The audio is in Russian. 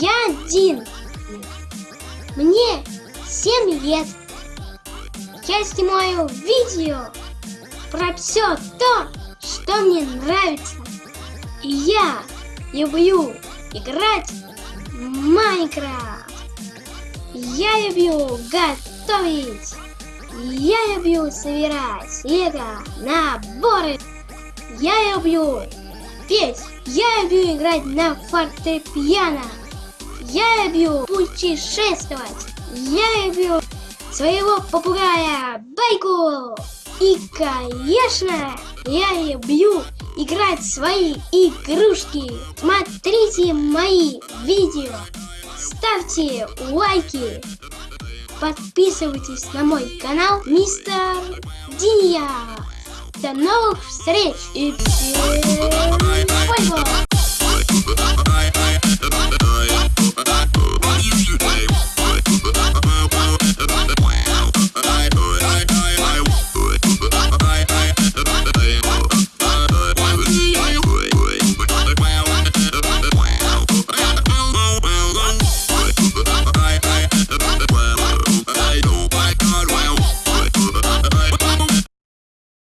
Я один. Мне 7 лет. Я снимаю видео про все то, что мне нравится. И я люблю играть в Майнкрафт. Я люблю готовить. Я люблю собирать лего наборы. Я люблю петь. Я люблю играть на фортепиано. Я люблю путешествовать. Я люблю своего попугая Байку. И, конечно, я люблю играть в свои игрушки. Смотрите мои видео. Ставьте лайки. Подписывайтесь на мой канал Мистер Диня. До новых встреч и всем!